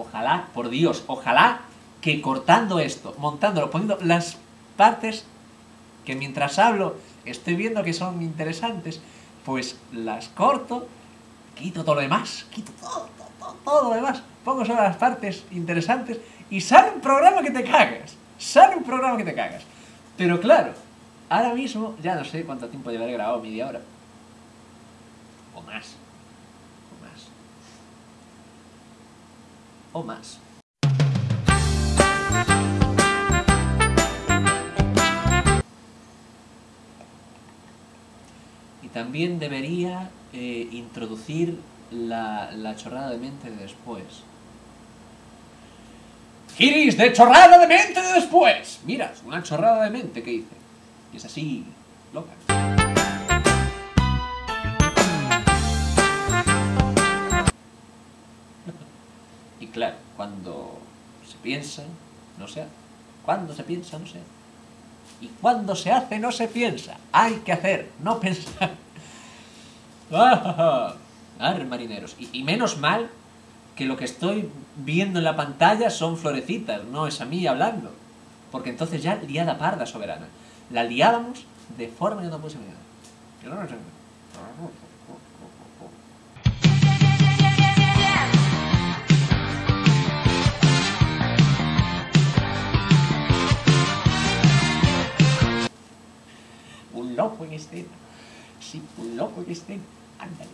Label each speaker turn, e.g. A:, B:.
A: ojalá, por Dios, ojalá que cortando esto, montándolo, poniendo las partes que mientras hablo estoy viendo que son interesantes, pues las corto, quito todo lo demás, quito todo, todo, todo lo demás, pongo solo las partes interesantes y sale un programa que te cagas. Sale un programa que te cagas. Pero claro, ahora mismo ya no sé cuánto tiempo llevaré grabado, media hora. O más. O más. O más. Y también debería eh, introducir la, la chorrada de mente de después. Iris de chorrada de mente de después. Mira, una chorrada de mente que hice. Y es así, loca. Claro, cuando se piensa, no se hace. Cuando se piensa, no se hace. Y cuando se hace, no se piensa. Hay que hacer, no pensar. ¡Ah! Arre, marineros. Y, y menos mal que lo que estoy viendo en la pantalla son florecitas, no es a mí hablando. Porque entonces ya liada parda soberana. La liábamos de forma que no puede ser loco en escena. Sí, un loco en escena. Ándale.